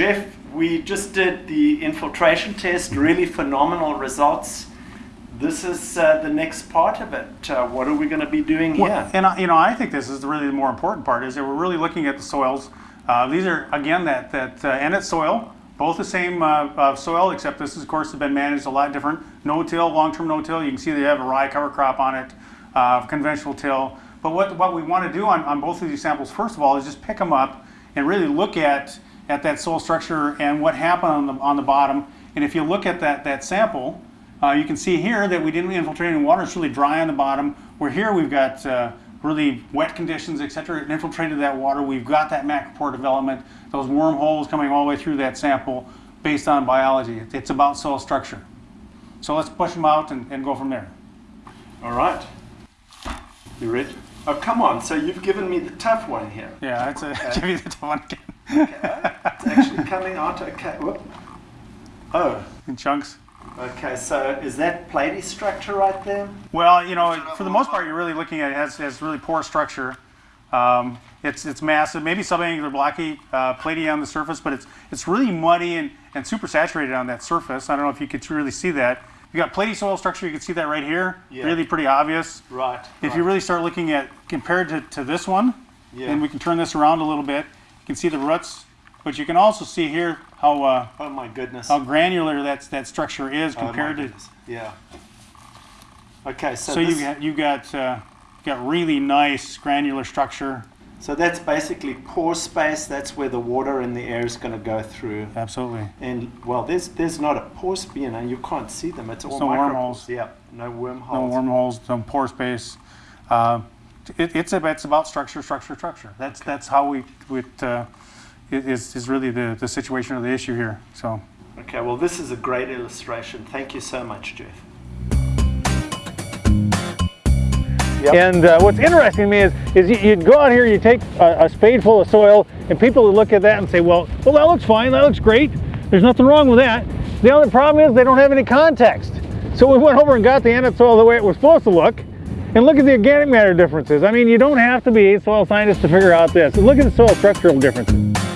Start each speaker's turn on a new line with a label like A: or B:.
A: Jeff, we just did the infiltration test, really phenomenal results. This is uh, the next part of it. Uh, what are we going to be doing here?
B: Well, and I- you know, I think this is really the more important part is that we're really looking at the soils. Uh, these are again that that uh, Ennet soil, both the same uh, soil, except this, is, of course, has been managed a lot different. No-till, long-term no-till. You can see they have a rye cover crop on it, uh, conventional till. But what what we want to do on, on both of these samples, first of all, is just pick them up and really look at at that soil structure and what happened on the on the bottom. And if you look at that that sample, uh, you can see here that we didn't infiltrate any water. It's really dry on the bottom. Where here we've got uh, really wet conditions, etc. It infiltrated that water. We've got that macropore development, those wormholes coming all the way through that sample based on biology. It's about soil structure. So let's push them out and, and go from there.
A: All right. You ready? Oh, come on. So you've given me the tough one here.
B: Yeah, that's a give you the tough one again.
A: Okay. it's actually coming out. Okay. Whoop. Oh,
B: In chunks.
A: okay. So is that platy structure right there?
B: Well, you know, for the most part, you're really looking at it has, has really poor structure. Um, it's it's massive, maybe subangular blocky, uh, platy on the surface, but it's it's really muddy and, and super saturated on that surface. I don't know if you could really see that. You got platy soil structure. You can see that right here.
A: Yeah.
B: Really pretty obvious.
A: Right.
B: If you really start looking at compared to, to this one,
A: Yeah.
B: and we can turn this around a little bit, can see the roots, but you can also see here how uh,
A: Oh my goodness.
B: how granular that that structure is
A: Oh,
B: compared to.
A: Yeah. Okay. So,
B: So you got you got uh, got really nice granular structure.
A: so that's basically pore space. That's where the water and the air is going to go through.
B: Absolutely.
A: And well, there's there's not a pore space, you know, you can't see them. It's all
B: no
A: micro-
B: wormholes.
A: Yeah, no wormholes.
B: No wormholes, no pore space. Uh, it, it's about it's about structure, structure, structure. That's that's how we it, uh, it is is really the the situation or the issue here. So
A: Okay, well, this is a great illustration. Thank you so much, Jeff. Yep.
C: And uh, what's interesting to me is, is you, you'd go out here, you take a, a spade full of soil, and people would look at that and say, well, well, that looks fine, that looks great. There's nothing wrong with that. The only problem is they don't have any context. So we went over and got the Ennet soil the way it was supposed to look, and look at the organic matter differences. I mean, you don't have to be a soil scientist to figure out this. Look at the soil structural differences.